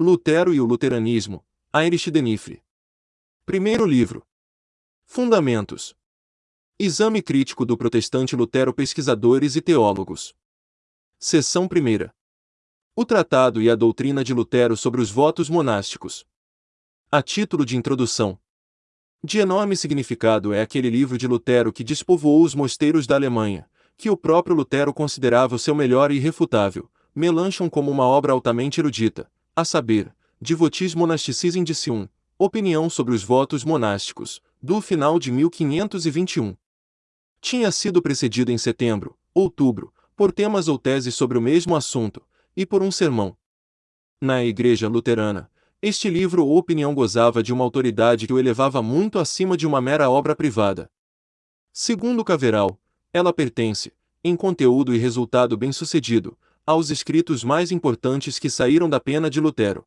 Lutero e o Luteranismo, Heinrich Denifre. Primeiro livro. Fundamentos. Exame crítico do protestante Lutero Pesquisadores e teólogos. Seção 1. O Tratado e a Doutrina de Lutero sobre os votos monásticos. A título de introdução. De enorme significado é aquele livro de Lutero que despovoou os mosteiros da Alemanha, que o próprio Lutero considerava o seu melhor e irrefutável, Melanchthon como uma obra altamente erudita, a saber, Devotis Monasticis Indicium, Opinião sobre os votos monásticos, do final de 1521. Tinha sido precedido em setembro, outubro, por temas ou teses sobre o mesmo assunto, e por um sermão. Na Igreja Luterana, este livro ou opinião gozava de uma autoridade que o elevava muito acima de uma mera obra privada. Segundo Caveral, ela pertence, em conteúdo e resultado bem-sucedido, aos escritos mais importantes que saíram da pena de Lutero.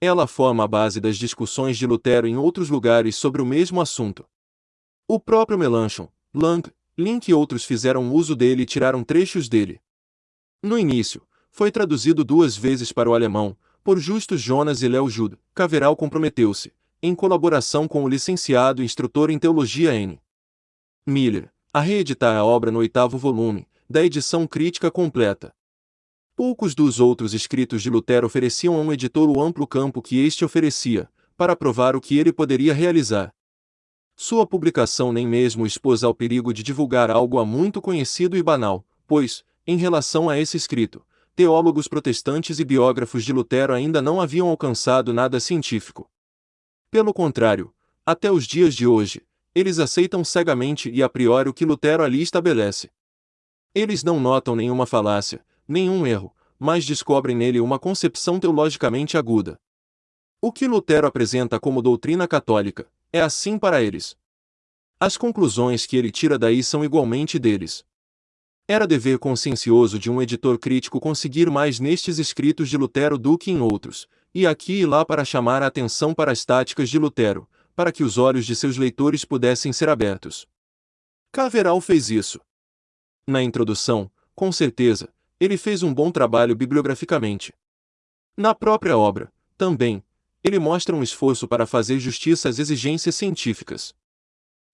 Ela forma a base das discussões de Lutero em outros lugares sobre o mesmo assunto. O próprio Melanchthon, Lang, Link e outros fizeram uso dele e tiraram trechos dele. No início, foi traduzido duas vezes para o alemão, por Justus Jonas e Léo Jude. Caveral comprometeu-se, em colaboração com o licenciado instrutor em teologia N. Miller, a reeditar a obra no oitavo volume, da edição crítica completa. Poucos dos outros escritos de Lutero ofereciam a um editor o amplo campo que este oferecia, para provar o que ele poderia realizar. Sua publicação nem mesmo expôs ao perigo de divulgar algo há muito conhecido e banal, pois, em relação a esse escrito, teólogos protestantes e biógrafos de Lutero ainda não haviam alcançado nada científico. Pelo contrário, até os dias de hoje, eles aceitam cegamente e a priori o que Lutero ali estabelece. Eles não notam nenhuma falácia, nenhum erro, mas descobrem nele uma concepção teologicamente aguda. O que Lutero apresenta como doutrina católica é assim para eles. As conclusões que ele tira daí são igualmente deles. Era dever consciencioso de um editor crítico conseguir mais nestes escritos de Lutero do que em outros, e aqui e lá para chamar a atenção para as táticas de Lutero, para que os olhos de seus leitores pudessem ser abertos. Caveral fez isso. Na introdução, com certeza, ele fez um bom trabalho bibliograficamente. Na própria obra, também, ele mostra um esforço para fazer justiça às exigências científicas.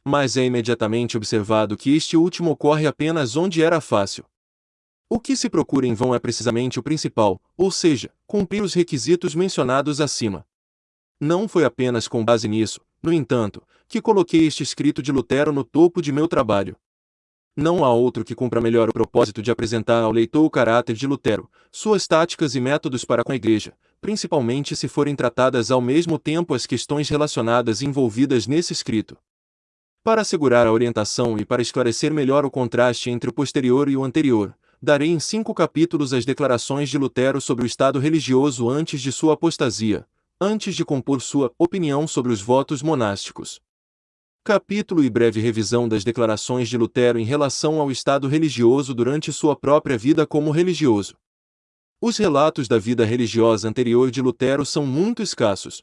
Mas é imediatamente observado que este último ocorre apenas onde era fácil. O que se procura em vão é precisamente o principal, ou seja, cumprir os requisitos mencionados acima. Não foi apenas com base nisso, no entanto, que coloquei este escrito de Lutero no topo de meu trabalho. Não há outro que cumpra melhor o propósito de apresentar ao leitor o caráter de Lutero, suas táticas e métodos para com a Igreja, principalmente se forem tratadas ao mesmo tempo as questões relacionadas e envolvidas nesse escrito. Para assegurar a orientação e para esclarecer melhor o contraste entre o posterior e o anterior, darei em cinco capítulos as declarações de Lutero sobre o estado religioso antes de sua apostasia, antes de compor sua opinião sobre os votos monásticos. Capítulo e breve revisão das declarações de Lutero em relação ao estado religioso durante sua própria vida como religioso. Os relatos da vida religiosa anterior de Lutero são muito escassos.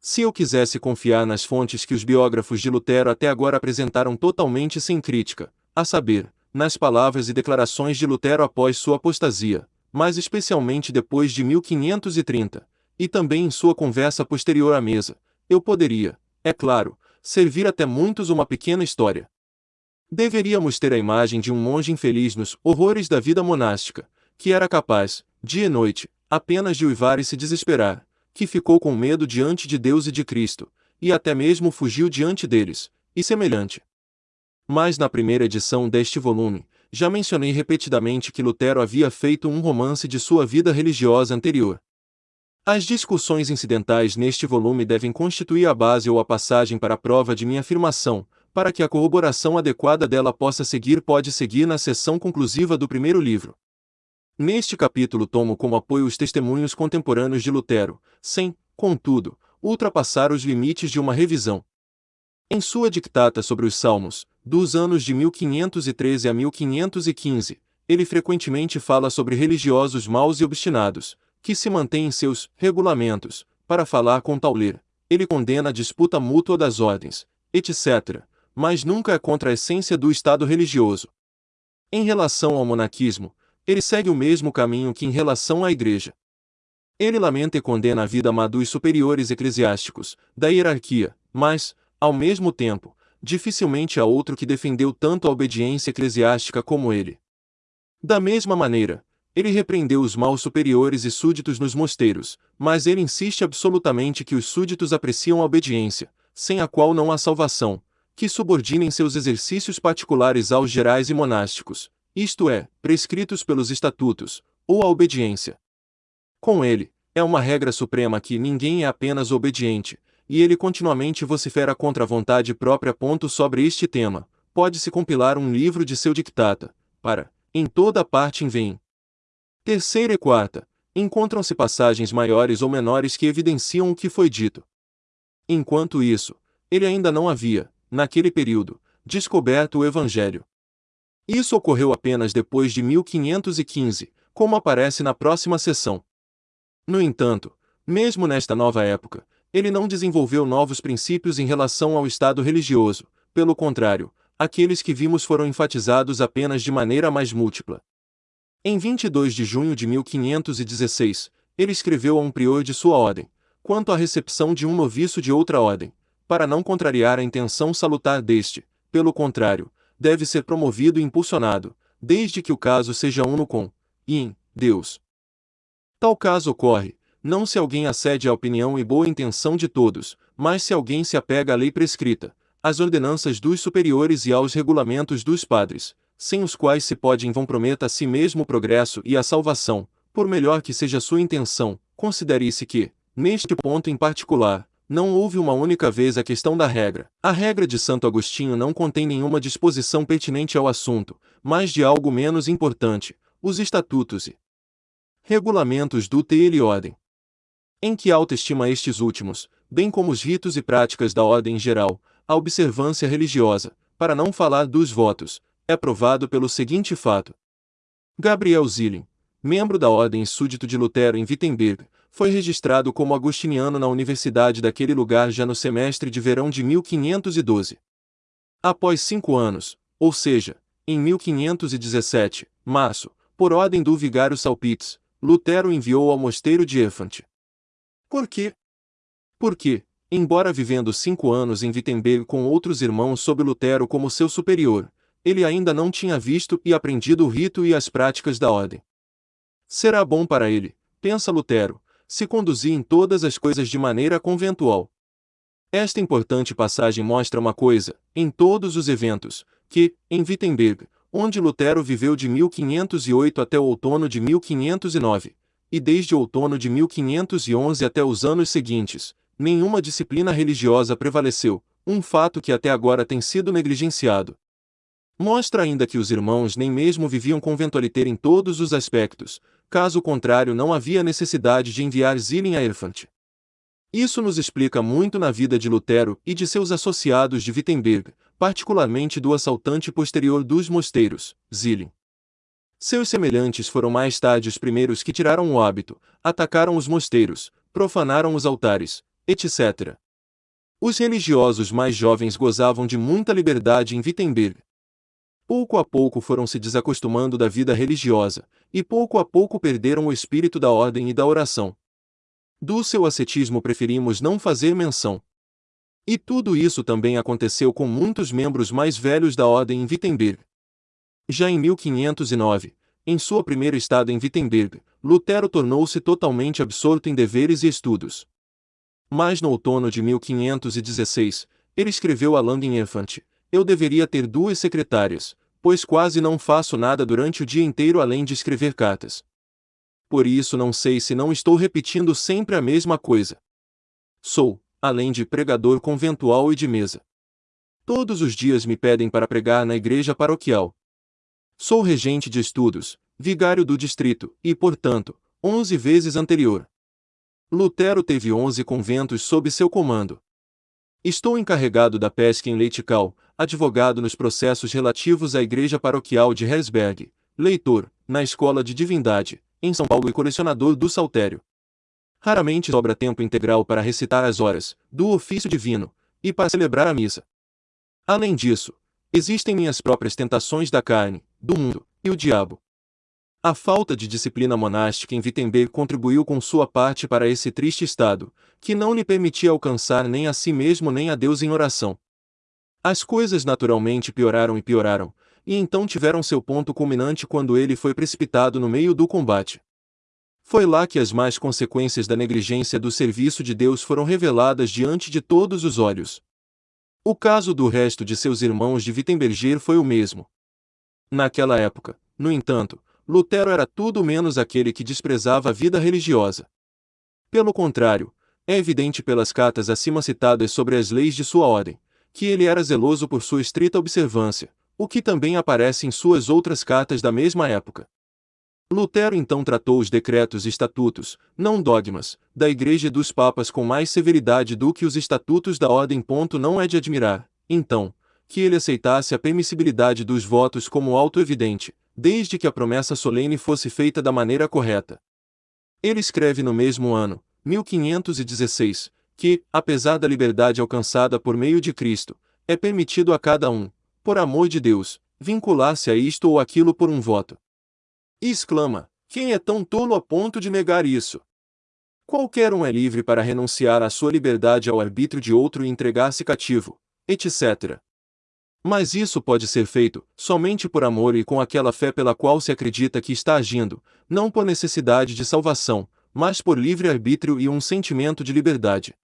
Se eu quisesse confiar nas fontes que os biógrafos de Lutero até agora apresentaram totalmente sem crítica, a saber, nas palavras e declarações de Lutero após sua apostasia, mas especialmente depois de 1530, e também em sua conversa posterior à mesa, eu poderia, é claro, servir até muitos uma pequena história. Deveríamos ter a imagem de um monge infeliz nos horrores da vida monástica, que era capaz, dia e noite, apenas de uivar e se desesperar, que ficou com medo diante de Deus e de Cristo, e até mesmo fugiu diante deles, e semelhante. Mas na primeira edição deste volume, já mencionei repetidamente que Lutero havia feito um romance de sua vida religiosa anterior, as discussões incidentais neste volume devem constituir a base ou a passagem para a prova de minha afirmação, para que a corroboração adequada dela possa seguir pode seguir na seção conclusiva do primeiro livro. Neste capítulo tomo como apoio os testemunhos contemporâneos de Lutero, sem, contudo, ultrapassar os limites de uma revisão. Em sua dictata sobre os Salmos, dos anos de 1513 a 1515, ele frequentemente fala sobre religiosos maus e obstinados, que se mantém em seus regulamentos, para falar com tal ler. Ele condena a disputa mútua das ordens, etc., mas nunca é contra a essência do Estado religioso. Em relação ao monaquismo, ele segue o mesmo caminho que em relação à Igreja. Ele lamenta e condena a vida má dos superiores eclesiásticos, da hierarquia, mas, ao mesmo tempo, dificilmente há outro que defendeu tanto a obediência eclesiástica como ele. Da mesma maneira, ele repreendeu os maus superiores e súditos nos mosteiros, mas ele insiste absolutamente que os súditos apreciam a obediência, sem a qual não há salvação, que subordinem seus exercícios particulares aos gerais e monásticos, isto é, prescritos pelos estatutos, ou a obediência. Com ele, é uma regra suprema que ninguém é apenas obediente, e ele continuamente vocifera contra a vontade própria. Ponto sobre este tema, pode-se compilar um livro de seu dictata, para, em toda parte vem. Terceira e quarta, encontram-se passagens maiores ou menores que evidenciam o que foi dito. Enquanto isso, ele ainda não havia, naquele período, descoberto o Evangelho. Isso ocorreu apenas depois de 1515, como aparece na próxima seção. No entanto, mesmo nesta nova época, ele não desenvolveu novos princípios em relação ao estado religioso, pelo contrário, aqueles que vimos foram enfatizados apenas de maneira mais múltipla. Em 22 de junho de 1516, ele escreveu a um prior de sua ordem, quanto à recepção de um noviço de outra ordem, para não contrariar a intenção salutar deste, pelo contrário, deve ser promovido e impulsionado, desde que o caso seja uno com, e em, Deus. Tal caso ocorre, não se alguém acede à opinião e boa intenção de todos, mas se alguém se apega à lei prescrita, às ordenanças dos superiores e aos regulamentos dos padres, sem os quais se pode comprometer a si mesmo o progresso e a salvação, por melhor que seja sua intenção, considere-se que, neste ponto em particular, não houve uma única vez a questão da regra. A regra de Santo Agostinho não contém nenhuma disposição pertinente ao assunto, mas de algo menos importante, os estatutos e regulamentos do TL ordem. Em que alta estima estes últimos, bem como os ritos e práticas da ordem em geral, a observância religiosa, para não falar dos votos, é provado pelo seguinte fato. Gabriel Zilling, membro da ordem súdito de Lutero em Wittenberg, foi registrado como agostiniano na universidade daquele lugar já no semestre de verão de 1512. Após cinco anos, ou seja, em 1517, março, por ordem do vigário Salpitz, Lutero enviou ao mosteiro de Efante. Por quê? Porque, embora vivendo cinco anos em Wittenberg com outros irmãos sob Lutero como seu superior, ele ainda não tinha visto e aprendido o rito e as práticas da ordem. Será bom para ele, pensa Lutero, se conduzir em todas as coisas de maneira conventual. Esta importante passagem mostra uma coisa, em todos os eventos, que, em Wittenberg, onde Lutero viveu de 1508 até o outono de 1509, e desde o outono de 1511 até os anos seguintes, nenhuma disciplina religiosa prevaleceu, um fato que até agora tem sido negligenciado. Mostra ainda que os irmãos nem mesmo viviam conventualiter em todos os aspectos, caso contrário não havia necessidade de enviar Zilin a Erfant. Isso nos explica muito na vida de Lutero e de seus associados de Wittenberg, particularmente do assaltante posterior dos mosteiros, Zilin. Seus semelhantes foram mais tarde os primeiros que tiraram o hábito, atacaram os mosteiros, profanaram os altares, etc. Os religiosos mais jovens gozavam de muita liberdade em Wittenberg. Pouco a pouco foram se desacostumando da vida religiosa, e pouco a pouco perderam o espírito da ordem e da oração. Do seu ascetismo preferimos não fazer menção. E tudo isso também aconteceu com muitos membros mais velhos da ordem em Wittenberg. Já em 1509, em sua primeira estada em Wittenberg, Lutero tornou-se totalmente absorto em deveres e estudos. Mas no outono de 1516, ele escreveu a Langenelfant, eu deveria ter duas secretárias, pois quase não faço nada durante o dia inteiro além de escrever cartas. Por isso não sei se não estou repetindo sempre a mesma coisa. Sou, além de pregador conventual e de mesa. Todos os dias me pedem para pregar na igreja paroquial, Sou regente de estudos, vigário do distrito, e, portanto, onze vezes anterior. Lutero teve onze conventos sob seu comando. Estou encarregado da pesca em Leitical, advogado nos processos relativos à igreja paroquial de Herzberg, leitor, na Escola de Divindade, em São Paulo e colecionador do Saltério. Raramente sobra tempo integral para recitar as horas, do ofício divino, e para celebrar a missa. Além disso, existem minhas próprias tentações da carne, do mundo, e o diabo. A falta de disciplina monástica em Wittenberg contribuiu com sua parte para esse triste estado, que não lhe permitia alcançar nem a si mesmo nem a Deus em oração. As coisas naturalmente pioraram e pioraram, e então tiveram seu ponto culminante quando ele foi precipitado no meio do combate. Foi lá que as más consequências da negligência do serviço de Deus foram reveladas diante de todos os olhos. O caso do resto de seus irmãos de Wittenberger foi o mesmo. Naquela época, no entanto, Lutero era tudo menos aquele que desprezava a vida religiosa. Pelo contrário, é evidente pelas cartas acima citadas sobre as leis de sua ordem, que ele era zeloso por sua estrita observância, o que também aparece em suas outras cartas da mesma época. Lutero então tratou os decretos e estatutos, não dogmas, da Igreja e dos Papas com mais severidade do que os estatutos da ordem. Não é de admirar, então, que ele aceitasse a permissibilidade dos votos como auto-evidente, desde que a promessa solene fosse feita da maneira correta. Ele escreve no mesmo ano, 1516, que, apesar da liberdade alcançada por meio de Cristo, é permitido a cada um, por amor de Deus, vincular-se a isto ou aquilo por um voto. E exclama: Quem é tão tolo a ponto de negar isso? Qualquer um é livre para renunciar à sua liberdade ao arbítrio de outro e entregar-se cativo, etc. Mas isso pode ser feito somente por amor e com aquela fé pela qual se acredita que está agindo, não por necessidade de salvação, mas por livre arbítrio e um sentimento de liberdade.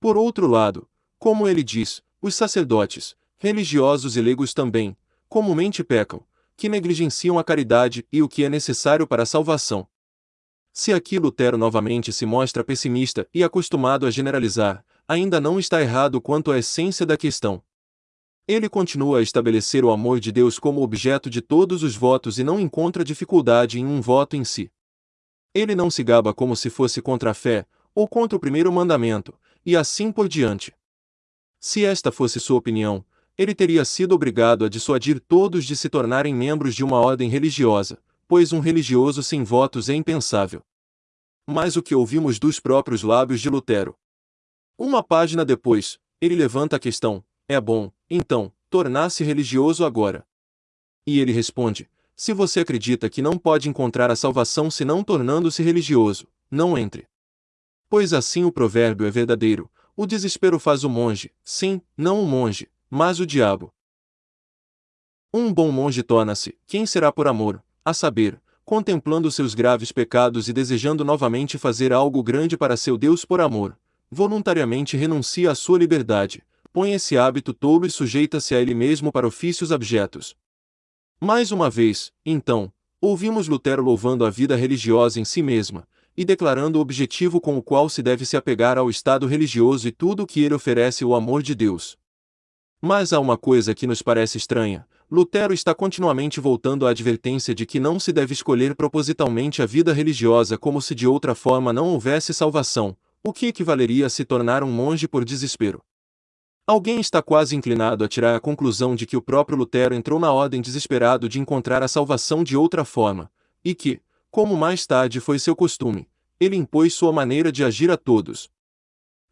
Por outro lado, como ele diz, os sacerdotes, religiosos e leigos também, comumente pecam, que negligenciam a caridade e o que é necessário para a salvação. Se aqui Lutero novamente se mostra pessimista e acostumado a generalizar, ainda não está errado quanto à essência da questão. Ele continua a estabelecer o amor de Deus como objeto de todos os votos e não encontra dificuldade em um voto em si. Ele não se gaba como se fosse contra a fé, ou contra o primeiro mandamento, e assim por diante. Se esta fosse sua opinião, ele teria sido obrigado a dissuadir todos de se tornarem membros de uma ordem religiosa, pois um religioso sem votos é impensável. Mas o que ouvimos dos próprios lábios de Lutero? Uma página depois, ele levanta a questão: é bom, então, tornar-se religioso agora. E ele responde: Se você acredita que não pode encontrar a salvação senão tornando-se religioso, não entre. Pois assim o provérbio é verdadeiro: o desespero faz o monge, sim, não o monge, mas o diabo. Um bom monge torna-se, quem será por amor, a saber, contemplando seus graves pecados e desejando novamente fazer algo grande para seu Deus por amor, voluntariamente renuncia à sua liberdade, põe esse hábito tolo e sujeita-se a ele mesmo para ofícios abjetos. Mais uma vez, então, ouvimos Lutero louvando a vida religiosa em si mesma, e declarando o objetivo com o qual se deve se apegar ao estado religioso e tudo o que ele oferece o amor de Deus. Mas há uma coisa que nos parece estranha. Lutero está continuamente voltando à advertência de que não se deve escolher propositalmente a vida religiosa como se de outra forma não houvesse salvação, o que equivaleria a se tornar um monge por desespero. Alguém está quase inclinado a tirar a conclusão de que o próprio Lutero entrou na ordem desesperado de encontrar a salvação de outra forma, e que, como mais tarde foi seu costume, ele impôs sua maneira de agir a todos.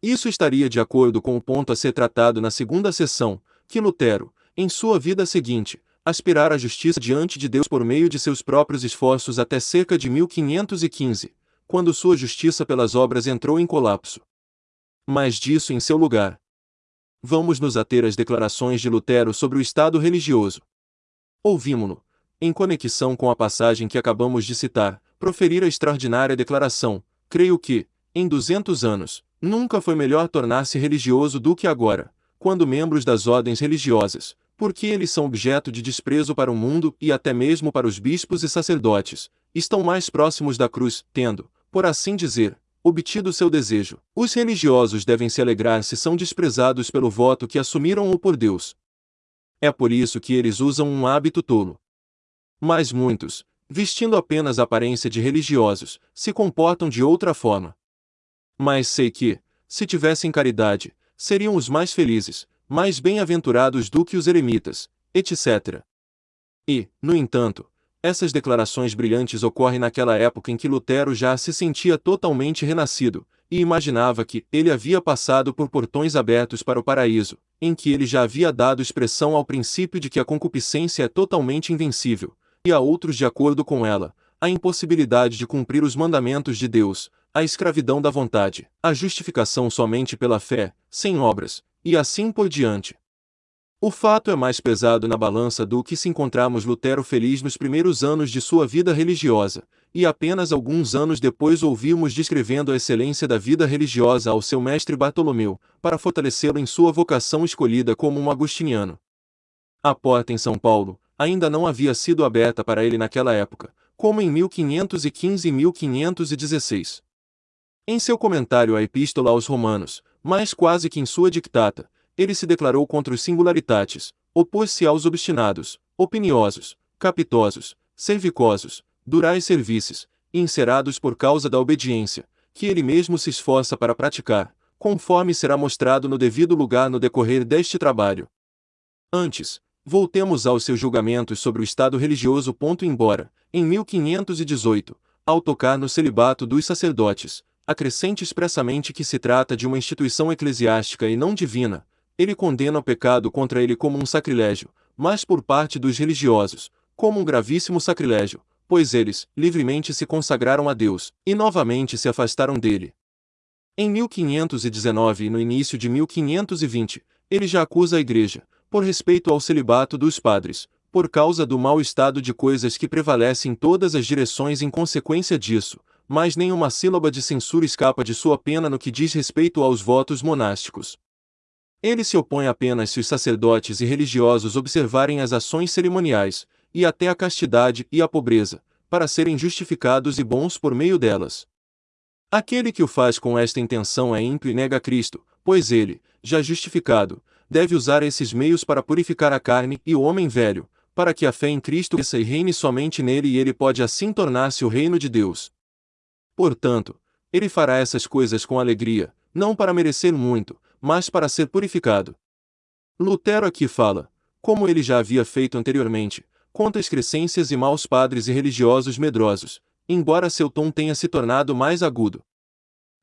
Isso estaria de acordo com o ponto a ser tratado na segunda sessão, que Lutero, em sua vida seguinte, aspirar à justiça diante de Deus por meio de seus próprios esforços até cerca de 1515, quando sua justiça pelas obras entrou em colapso. Mas disso em seu lugar, vamos nos ater às declarações de Lutero sobre o estado religioso. Ouvimos-no, em conexão com a passagem que acabamos de citar, proferir a extraordinária declaração: creio que, em 200 anos, nunca foi melhor tornar-se religioso do que agora, quando membros das ordens religiosas, porque eles são objeto de desprezo para o mundo e até mesmo para os bispos e sacerdotes, estão mais próximos da cruz, tendo, por assim dizer, obtido seu desejo. Os religiosos devem se alegrar se são desprezados pelo voto que assumiram ou por Deus. É por isso que eles usam um hábito tolo. Mas muitos, vestindo apenas a aparência de religiosos, se comportam de outra forma. Mas sei que, se tivessem caridade, seriam os mais felizes, mais bem-aventurados do que os eremitas, etc. E, no entanto, essas declarações brilhantes ocorrem naquela época em que Lutero já se sentia totalmente renascido, e imaginava que ele havia passado por portões abertos para o paraíso, em que ele já havia dado expressão ao princípio de que a concupiscência é totalmente invencível, e a outros de acordo com ela, a impossibilidade de cumprir os mandamentos de Deus, a escravidão da vontade, a justificação somente pela fé, sem obras, e assim por diante. O fato é mais pesado na balança do que se encontramos Lutero feliz nos primeiros anos de sua vida religiosa, e apenas alguns anos depois ouvimos descrevendo a excelência da vida religiosa ao seu mestre Bartolomeu, para fortalecê-lo em sua vocação escolhida como um agustiniano. A porta em São Paulo ainda não havia sido aberta para ele naquela época, como em 1515 e 1516. Em seu comentário à Epístola aos Romanos, mais quase que em sua dictata, ele se declarou contra os singularitats, opôs-se aos obstinados, opiniosos, capitosos, servicosos, durais serviços, e encerados por causa da obediência, que ele mesmo se esforça para praticar, conforme será mostrado no devido lugar no decorrer deste trabalho. Antes, voltemos aos seus julgamentos sobre o estado religioso. Ponto embora, em 1518, ao tocar no celibato dos sacerdotes, acrescente expressamente que se trata de uma instituição eclesiástica e não divina, ele condena o pecado contra ele como um sacrilégio, mas por parte dos religiosos, como um gravíssimo sacrilégio, pois eles, livremente se consagraram a Deus, e novamente se afastaram dele. Em 1519 e no início de 1520, ele já acusa a Igreja, por respeito ao celibato dos padres, por causa do mau estado de coisas que prevalece em todas as direções em consequência disso, mas nenhuma sílaba de censura escapa de sua pena no que diz respeito aos votos monásticos. Ele se opõe apenas se os sacerdotes e religiosos observarem as ações cerimoniais, e até a castidade e a pobreza, para serem justificados e bons por meio delas. Aquele que o faz com esta intenção é ímpio e nega Cristo, pois ele, já justificado, deve usar esses meios para purificar a carne e o homem velho, para que a fé em Cristo cresça e reine somente nele e ele pode assim tornar-se o reino de Deus. Portanto, ele fará essas coisas com alegria, não para merecer muito, mas para ser purificado. Lutero aqui fala, como ele já havia feito anteriormente, contra excrescências e maus padres e religiosos medrosos, embora seu tom tenha se tornado mais agudo.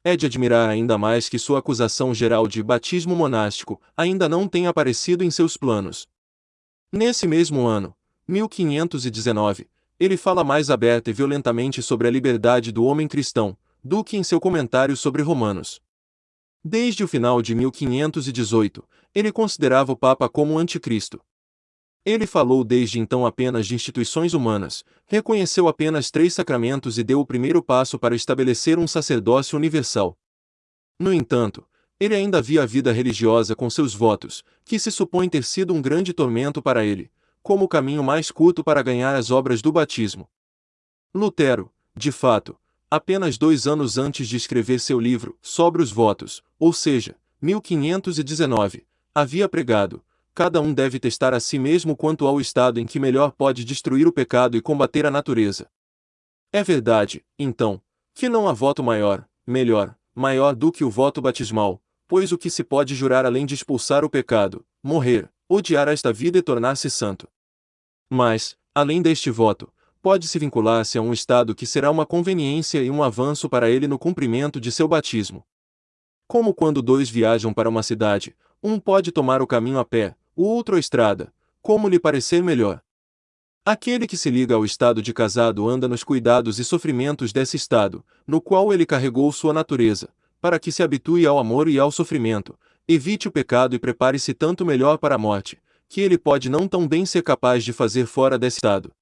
É de admirar ainda mais que sua acusação geral de batismo monástico ainda não tenha aparecido em seus planos. Nesse mesmo ano, 1519, ele fala mais aberta e violentamente sobre a liberdade do homem cristão, do que em seu comentário sobre Romanos. Desde o final de 1518, ele considerava o Papa como um anticristo. Ele falou desde então apenas de instituições humanas, reconheceu apenas três sacramentos e deu o primeiro passo para estabelecer um sacerdócio universal. No entanto, ele ainda via a vida religiosa com seus votos, que se supõe ter sido um grande tormento para ele, como o caminho mais curto para ganhar as obras do batismo. Lutero, de fato, apenas dois anos antes de escrever seu livro Sobre os Votos, ou seja, 1519, havia pregado: cada um deve testar a si mesmo quanto ao estado em que melhor pode destruir o pecado e combater a natureza. É verdade, então, que não há voto maior, melhor, maior do que o voto batismal, pois o que se pode jurar além de expulsar o pecado, morrer, odiar esta vida e tornar-se santo. Mas, além deste voto, pode-se vincular-se a um estado que será uma conveniência e um avanço para ele no cumprimento de seu batismo. Como quando dois viajam para uma cidade, um pode tomar o caminho a pé, o outro a estrada, como lhe parecer melhor. Aquele que se liga ao estado de casado anda nos cuidados e sofrimentos desse estado, no qual ele carregou sua natureza, para que se habitue ao amor e ao sofrimento, evite o pecado e prepare-se tanto melhor para a morte, que ele pode não tão bem ser capaz de fazer fora desse estado.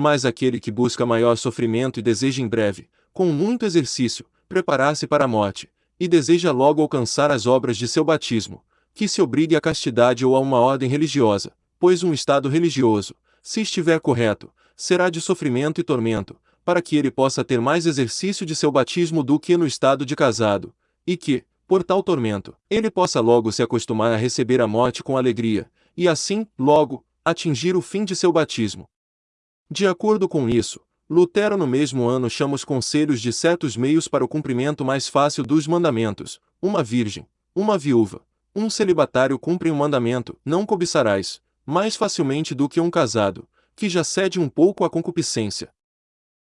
Mas aquele que busca maior sofrimento e deseja em breve, com muito exercício, preparar-se para a morte, e deseja logo alcançar as obras de seu batismo, que se obrigue à castidade ou a uma ordem religiosa, pois um estado religioso, se estiver correto, será de sofrimento e tormento, para que ele possa ter mais exercício de seu batismo do que no estado de casado, e que, por tal tormento, ele possa logo se acostumar a receber a morte com alegria, e assim, logo, atingir o fim de seu batismo. De acordo com isso, Lutero no mesmo ano chama os conselhos de certos meios para o cumprimento mais fácil dos mandamentos. Uma virgem, uma viúva, um celibatário cumprem o mandamento, não cobiçarás, mais facilmente do que um casado, que já cede um pouco à concupiscência.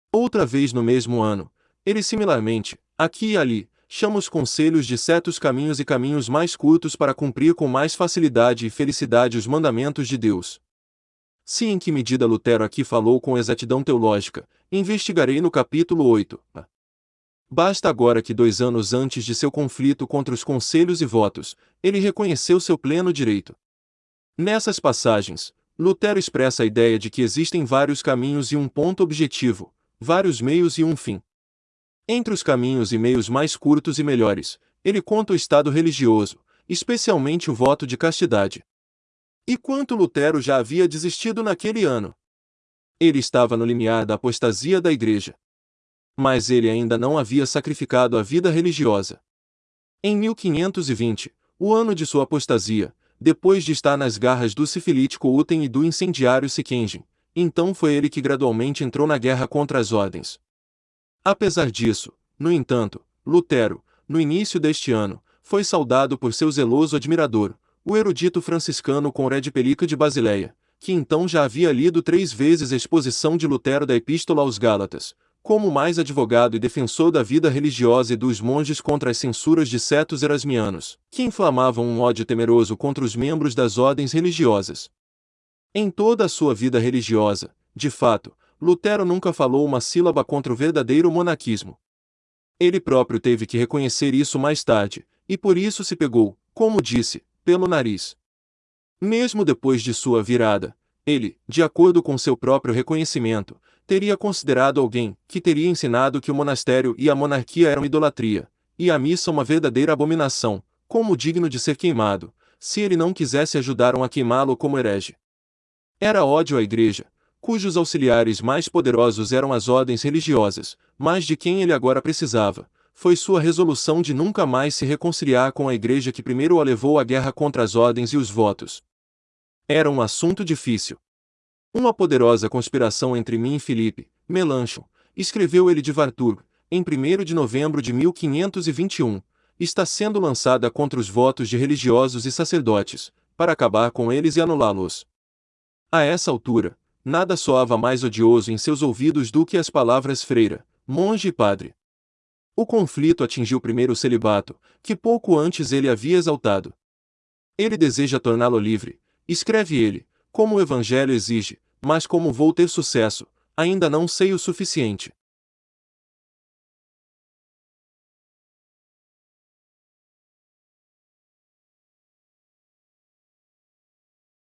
Outra vez no mesmo ano, ele similarmente, aqui e ali, chama os conselhos de certos caminhos e caminhos mais curtos para cumprir com mais facilidade e felicidade os mandamentos de Deus. Se em que medida Lutero aqui falou com exatidão teológica, investigarei no capítulo 8. Basta agora que dois anos antes de seu conflito contra os conselhos e votos, ele reconheceu seu pleno direito. Nessas passagens, Lutero expressa a ideia de que existem vários caminhos e um ponto objetivo, vários meios e um fim. Entre os caminhos e meios mais curtos e melhores, ele conta o estado religioso, especialmente o voto de castidade. E quanto Lutero já havia desistido naquele ano? Ele estava no limiar da apostasia da Igreja mas ele ainda não havia sacrificado a vida religiosa. Em 1520, o ano de sua apostasia, depois de estar nas garras do sifilítico Uten e do incendiário Sikenjin, então foi ele que gradualmente entrou na guerra contra as ordens. Apesar disso, no entanto, Lutero, no início deste ano, foi saudado por seu zeloso admirador, o erudito franciscano Conrad Pelica de Basileia, que então já havia lido três vezes a exposição de Lutero da Epístola aos Gálatas, como mais advogado e defensor da vida religiosa e dos monges contra as censuras de certos erasmianos, que inflamavam um ódio temeroso contra os membros das ordens religiosas. Em toda a sua vida religiosa, de fato, Lutero nunca falou uma sílaba contra o verdadeiro monaquismo. Ele próprio teve que reconhecer isso mais tarde, e por isso se pegou, como disse, pelo nariz. Mesmo depois de sua virada, ele, de acordo com seu próprio reconhecimento, teria considerado alguém que teria ensinado que o monastério e a monarquia eram idolatria, e a missa uma verdadeira abominação, como digno de ser queimado, se ele não quisesse ajudar a queimá-lo como herege. Era ódio à igreja, cujos auxiliares mais poderosos eram as ordens religiosas, mas de quem ele agora precisava, foi sua resolução de nunca mais se reconciliar com a igreja que primeiro o levou à guerra contra as ordens e os votos. Era um assunto difícil. Uma poderosa conspiração entre mim e Felipe, Melanchon, escreveu ele de Vartur, em 1 de novembro de 1521, está sendo lançada contra os votos de religiosos e sacerdotes, para acabar com eles e anulá-los. A essa altura, nada soava mais odioso em seus ouvidos do que as palavras freira, monge e padre. O conflito atingiu primeiro o celibato, que pouco antes ele havia exaltado. Ele deseja torná-lo livre, escreve ele, como o Evangelho exige, mas como vou ter sucesso, ainda não sei o suficiente.